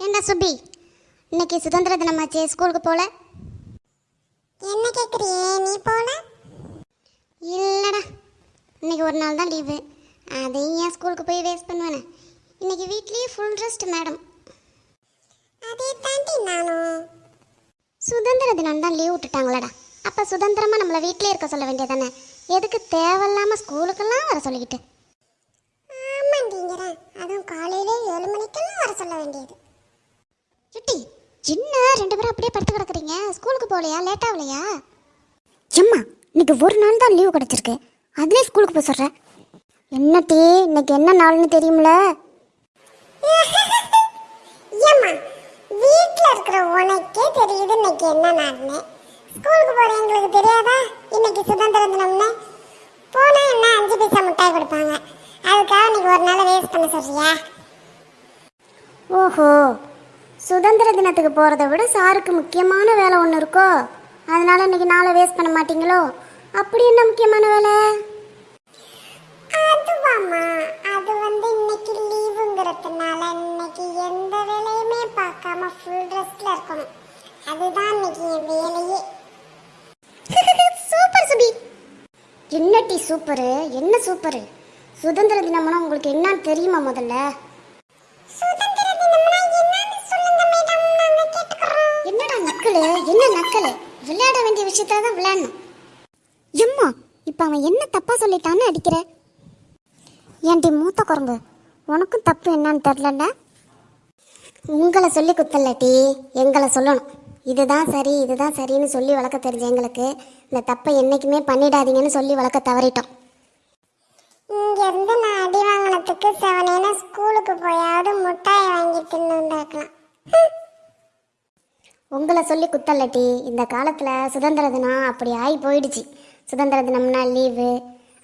ஏண்டா சுபி? இன்னைக்கு சுதந்திர தினமாச்சே ஸ்கூலுக்கு போல? என்ன கேக்குறியே நீ போல? இல்லைடா. இன்னைக்கு ஒரு நாள் தான் லீவு அதையும் ஏன் ஸ்கூலுக்கு போய் வேஸ்ட் பண்ணுவேனே? இன்னைக்கு வீட்லேயே ஃபுல் ரெஸ்ட் மேடம் அதே தாண்டி நானும் சுதந்திர தினம் தான் லீவ் விட்டுட்டாங்களடா. அப்போ சுதந்திரமாக நம்மளை வீட்டிலே இருக்க சொல்ல வேண்டியதானே? எதுக்கு தேவையில்லாமல் ஸ்கூலுக்கெல்லாம் வர சொல்லிக்கிட்டு? ஆமாண்டிங்கிறேன் அதுவும் காலையிலே ஏழு மணிக்கெல்லாம் வர சொல்ல வேண்டியது. சுட்டி சின்ன ரெண்டு பேரும் அப்படியே படுத்து கிடக்குறீங்க. ஸ்கூலுக்கு போகலையா? லேட் ஆகலையா? எம்மா இன்னைக்கு ஒரு நாள் தான் லீவு கிடச்சிருக்கு. அதுலேயே ஸ்கூலுக்கு போக சொல்கிறேன் என்ன டீ இன்னைக்கு என்ன நாள்னு தெரியும்ல? ஏம்மா வீட்ல இருக்கிற உனக்கே தெரியுது இன்னைக்கு என்ன நாள்னு. ஸ்கூலுக்கு போற எங்களுக்கு தெரியாதா? இன்னைக்கு சுதந்திர தினம்னு. போனா என்ன அஞ்சு பைசா மிட்டாய் கொடுப்பாங்க. அதுக்காக இன்னைக்கு ஒரு நாள் வேஸ்ட் பண்ண சொல்றியா? ஓஹோ சுதந்திர தினத்துக்கு போகிறத விட சாருக்கு முக்கியமான வேலை ஒன்று இருக்கோ? அதனால இன்னைக்கு நாளை வேஸ்ட் பண்ண மாட்டீங்களோ? அப்படி என்ன முக்கியமான வேலை? அதுவாம்மா. அது வந்து இன்னைக்கு லீவுங்கிறதுனால இன்னைக்கு எந்த வேலையுமே பார்க்காம ஃபுல் ரெஸ்ட்ல இருக்கணும். அதுதான் இன்னைக்கு என் வேலையே. சூப்பர் சுபி. என்ன டீ சூப்பரு? என்ன சூப்பரு? சுதந்திர தினம்னா உங்களுக்கு என்னன்னு தெரியுமா முதல்ல? என்னடா என்ன நக்கல் விளையாட வேண்டிய விஷயத்த தான் விளையாடணும். எம்மா இப்போ அவன் என்ன தப்பா சொல்லிட்டான்னு அடிக்கிற? ஏன்டி மூத்த குரங்கு உனக்கும் தப்பு என்னன்னு தெரிலல்ல உங்களை சொல்லி குத்தலட்டி எங்களை சொல்லணும். இதுதான் சரி இதுதான் சரின்னு சொல்லி வளர்க்க தெரிஞ்ச எங்களுக்கு இந்த தப்பை என்னைக்குமே பண்ணிடாதீங்கன்னு சொல்லி வளர்க்க தவறிட்டோம். இங்க இருந்து நான் அடி வாங்கினதுக்கு செவனேன ஸ்கூலுக்கு போயாவது முட்டாய் வாங்கி தின்னுண்டாக்கலாம் உங்களை சொல்லி குத்தல்லட்டி இந்த காலத்தில் சுதந்திர தினம் அப்படி ஆகி போயிடுச்சு. சுதந்திர தினம்னா லீவு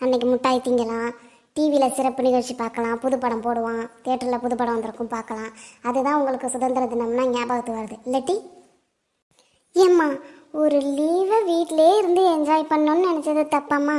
அன்னைக்கு மிட்டாய் திங்கலாம். டிவியில் சிறப்பு நிகழ்ச்சி பார்க்கலாம் புது படம் போடுவான் தேட்டரில் புது படம் வந்திருக்கும் பார்க்கலாம். அதுதான் உங்களுக்கு சுதந்திர தினம்னா ஞாபகத்துக்கு வருது. இல்லாட்டி? ஏம்மா ஒரு லீவை வீட்டிலே இருந்து என்ஜாய் பண்ணணும்னு நினச்சது தப்பாம்மா?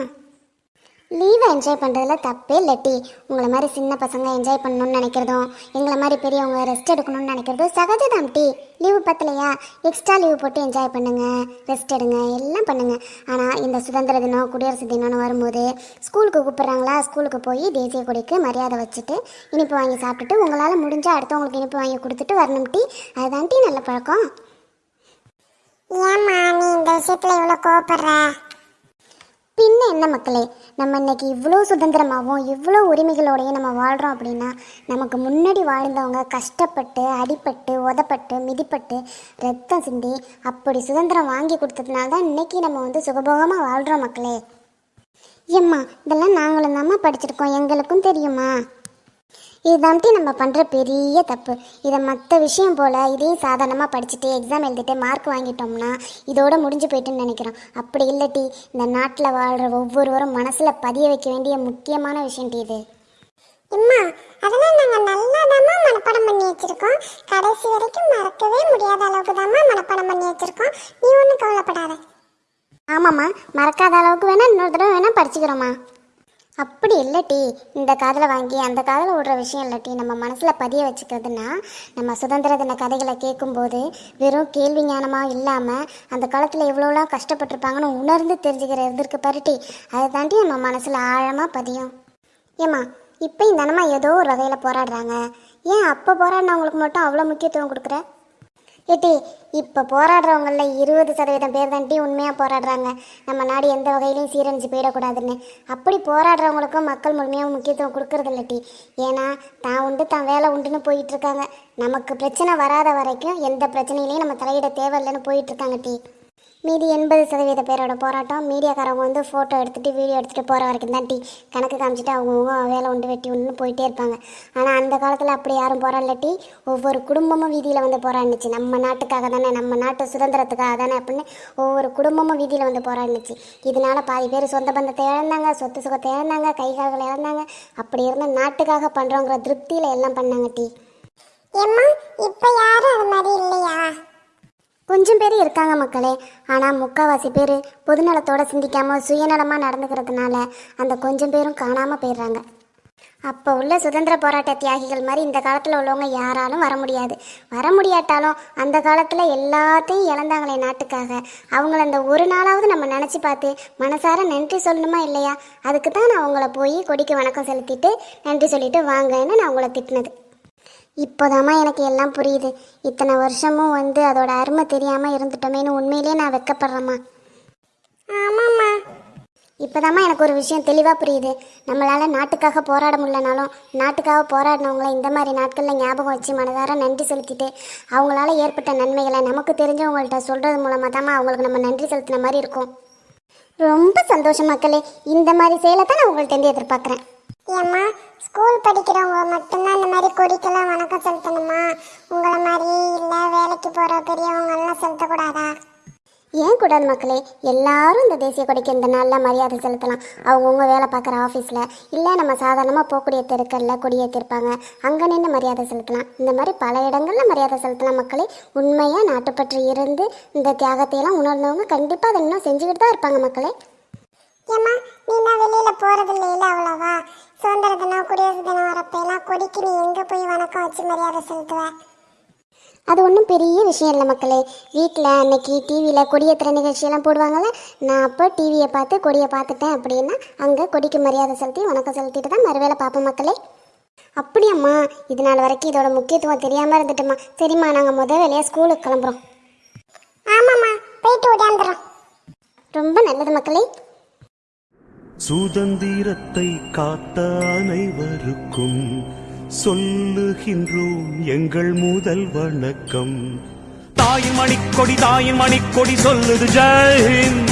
லீவை என்ஜாய் பண்ணுறதுல தப்பே இல்லாட்டி உங்களை மாதிரி சின்ன பசங்க என்ஜாய் பண்ணணும்னு நினைக்கிறதும் எங்களை மாதிரி பெரியவங்க ரெஸ்ட் எடுக்கணும்னு நினைக்கிறதும் சகஜதாம் டி. லீவு பத்தலையா? எக்ஸ்ட்ரா லீவு போட்டு என்ஜாய் பண்ணுங்க ரெஸ்ட் எடுங்க எல்லாம் பண்ணுங்க. ஆனால் இந்த சுதந்திர தினம் குடியரசு தினம்னு வரும்போது ஸ்கூலுக்கு கூப்பிட்றாங்களா? ஸ்கூலுக்கு போய் தேசிய கொடிக்கு மரியாதை வச்சுட்டு இனிப்பு வாங்கி சாப்பிட்டுட்டு உங்களால் முடிஞ்சால் அடுத்தவங்களுக்கு இனிப்பு வாங்கி கொடுத்துட்டு வரணும் டி. அதுதான் டி நல்ல பழக்கம். ஏம்மா நீ இந்த விஷயத்தில் இவ்வளோ கோவப்படுற? பின்ன என்ன மக்களே நம்ம இன்னைக்கு இவ்வளோ சுதந்திரமாகவும் இவ்வளோ உரிமைகளோடையும் நம்ம வாழ்கிறோம் அப்படின்னா நமக்கு முன்னாடி வாழ்ந்தவங்க கஷ்டப்பட்டு அடிப்பட்டு உதப்பட்டு மிதிப்பட்டு ரத்தம் சிந்தி அப்படி சுதந்திரம் வாங்கி கொடுத்ததுனால தான் இன்னைக்கு நம்ம வந்து சுகபோகமாக வாழ்கிறோம் மக்களே. ஏம்மா இதெல்லாம் நாங்களும் தாம்மா படிச்சிருக்கோம். எங்களுக்கும் தெரியுமா? இதுதான்ட்டு நம்ம பண்ணுற பெரிய தப்பு. இதை மற்ற விஷயம் போல் இதையும் சாதாரணமாக படிச்சுட்டு எக்ஸாம் எழுதிட்டு மார்க் வாங்கிட்டோம்னா இதோட முடிஞ்சு போயிட்டுன்னு நினைக்கிறோம். அப்படி இல்லட்டி இந்த நாட்டில் வாழ்கிற ஒவ்வொருவரும் மனசில் பதிய வைக்க வேண்டிய முக்கியமான விஷயம் இது. அம்மா அதெல்லாம் நாங்க நல்லாதாம்மா மனப்பாடம் பண்ணி வச்சிருக்கோம். கடைசி வரைக்கும் மறக்கவே முடியாத அளவுக்கு தாம்மா மனப்பாடம் பண்ணி வச்சிருக்கோம். நீ ஒன்றும் கவலைப்படாத. ஆமாம்மா மறக்காத அளவுக்கு வேணால் இன்னொரு தடவை வேணால் படிச்சுக்கிறோம்மா. அப்படி இல்லட்டி இந்த காதில் வாங்கி அந்த காதில் விடுற விஷயம் இல்லட்டி நம்ம மனசில் பதிய வச்சுக்கிறதுனா நம்ம சுதந்திர தின கதைகளை கேட்கும்போது வெறும் கேள்வி ஞானமாக இல்லாமல் அந்த காலத்தில் எவ்வளோலாம் கஷ்டப்பட்டிருப்பாங்கன்னு உணர்ந்து தெரிஞ்சுக்கிற இதற்கு பருட்டி. அதை தாண்டி நம்ம மனசில் ஆழமாக பதியும். ஏம்மா இப்போ இந்த ஏதோ ஒரு வகையில் போராடுறாங்க. ஏன் அப்போ போராடினவங்களுக்கு மட்டும் அவ்வளோ முக்கியத்துவம் கொடுக்குற? ஏட்டி இப்போ போராடுறவங்களில் இருபது சதவீதம் பேர் தான்ட்டி உண்மையாக போராடுறாங்க. நம்ம நாடு எந்த வகையிலையும் சீரழிஞ்சு போயிடக்கூடாதுன்னு. அப்படி போராடுறவங்களுக்கும் மக்கள் முழுமையாக முக்கியத்துவம் கொடுக்கறது இல்லட்டி ஏன்னா தான் உண்டு தான் வேலை உண்டுன்னு போயிட்டுருக்காங்க நமக்கு பிரச்சனை வராத வரைக்கும் எந்த பிரச்சனையிலையும் நம்ம தலையிட தேவையில்லைன்னு போயிட்டுருக்காங்க டி மீதி எண்பது சதவீத பேரோட போராட்டம். மீடியாக்காரவங்க வந்து ஃபோட்டோ எடுத்துகிட்டு வீடியோ எடுத்துகிட்டு போகிற வரைக்கும் தான் டீ. கணக்கு காமிச்சிட்டு அவங்கவுங்க வேலை உண்டு வெட்டி உண்டு போயிட்டே இருப்பாங்க. ஆனால் அந்த காலத்தில் அப்படி யாரும் போராடலட்டி ஒவ்வொரு குடும்பமும் வீதியில் வந்து போராடினுச்சு. நம்ம நாட்டுக்காக தானே நம்ம நாட்டு சுதந்திரத்துக்காக தானே அப்படின்னு ஒவ்வொரு குடும்பமும் வீதியில் வந்து போராடினுச்சு. இதனால பாதி பேர் சொந்த பந்தத்தை இழந்தாங்க சொத்து சுகத்தை இழந்தாங்க கை கால்களை இழந்தாங்க. அப்படி இருந்தால் நாட்டுக்காக பண்ணுறோங்கிற திருப்தியில் எல்லாம் பண்ணாங்க டீ. ஏம்மா இப்போ யாரும் அது மாதிரி இல்லையா? கொஞ்சம் பேர் இருக்காங்க மக்களே. ஆனால் முக்கால்வாசி பேர் பொதுநலத்தோடு சிந்திக்காமல் சுயநலமாக நடந்துக்கிறதுனால அந்த கொஞ்சம் பேரும் காணாமல் போயிடுறாங்க. அப்போ உள்ள சுதந்திர போராட்ட தியாகிகள் மாதிரி இந்த காலத்தில் உள்ளவங்க யாராலும் வர முடியாது. வர முடியாட்டாலும் அந்த காலத்தில் எல்லாத்தையும் இழந்தாங்களே நாட்டுக்காக. அவங்கள அந்த ஒரு நாளாவது நம்ம நினச்சி பார்த்து மனசார நன்றி சொல்லணுமா இல்லையா? அதுக்கு தான் நான் அவங்கள போய் கொடிக்கு வணக்கம் செலுத்திட்டு நன்றி சொல்லிட்டு வாங்கன்னு நான் உங்களை திட்டினது. இப்போதாம்மா எனக்கு எல்லாம் புரியுது. இத்தனை வருஷமும் வந்து அதோட அருமை தெரியாமல் இருந்துட்டோமேன்னு உண்மையிலேயே நான் வெக்கப்படுறேம்மா. ஆமாம்மா. இப்போதாம்மா எனக்கு ஒரு விஷயம் தெளிவாக புரியுது. நம்மளால் நாட்டுக்காக போராட முடியலனாலும் நாட்டுக்காக போராடினவங்கள இந்த மாதிரி நாட்களில் ஞாபகம் வச்சு மனதார நன்றி செலுத்திட்டு அவங்களால ஏற்பட்ட நன்மைகளை நமக்கு தெரிஞ்சவங்கள்ட்ட சொல்கிறது மூலமாக தாம்மா அவங்களுக்கு நம்ம நன்றி செலுத்தின மாதிரி இருக்கும். ரொம்ப சந்தோஷம் மக்களே. இந்த மாதிரி செயலை தான் நான் உங்கள்கிட்ட எதிர்பார்க்குறேன். ஏம்மா ஸ்கூல் படிக்கிறவங்க மட்டும்தான் இந்த மாதிரி கொடிக்கெல்லாம் வணக்கம் செலுத்தணுமா? உங்களை மாதிரி இல்லை வேலைக்கு போகிற பெரியவங்க எல்லாம் செலுத்தக்கூடாதா? ஏன் கூடாது மக்களே? எல்லாரும் இந்த தேசிய கொடிக்கு இந்த நாளில் மரியாதை செலுத்தலாம். அவங்கவுங்க வேலை பார்க்குற ஆஃபீஸில் இல்லை நம்ம சாதாரணமாக போகக்கூடிய தெருக்களில் கொடியேற்றிருப்பாங்க அங்கே நின்று மரியாதை செலுத்தலாம். இந்த மாதிரி பல இடங்களில் மரியாதை செலுத்தலாம் மக்களே. உண்மையாக நாட்டுப்பற்று இருந்து இந்த தியாகத்தையெல்லாம் உணர்ந்தவங்க கண்டிப்பாக அதை இன்னும் செஞ்சுக்கிட்டு தான் இருப்பாங்க மக்களே. ஏம்மா நீ தான் வெளியில் போகிறது இல்லையில அவ்வளோவா? சுதந்திர தினம் குடியரசு தினம் வரப்பெல்லாம் கொடிக்கு நீ எங்கே போய் வணக்கம் வச்சு மரியாதை செலுத்துவ? அது ஒன்றும் பெரிய விஷயம் இல்லை மக்களே. வீட்டில் அன்னைக்கு டிவியில் கொடியேற்றுற நிகழ்ச்சியெல்லாம் போடுவாங்கள்ல நான் அப்போ டிவியை பார்த்து கொடியை பார்த்துட்டேன் அப்படின்னா அங்கே கொடிக்கு மரியாதை செலுத்தி வணக்கம் செலுத்திட்டு தான் மறுவேளை பார்ப்போம் மக்களே. அப்படியாம்மா இது நாள் வரைக்கும் இதோட முக்கியத்துவம் தெரியாமல் இருந்துட்டோம்மா சரிம்மா நாங்கள் முத வேலையாக ஸ்கூலுக்கு கிளம்புறோம். ஆமாம்மா போயிட்டு ஓடியாந்துடுறோம் ரொம்ப நல்லது மக்களே. சுதந்திரத்தை காத்த அனைவருக்கும் சொல்லுகின்றோம் எங்கள் முதல் வணக்கம். தாயின் மணிக்கொடி தாயின் மணிக்கொடி சொல்லுது ஜெய்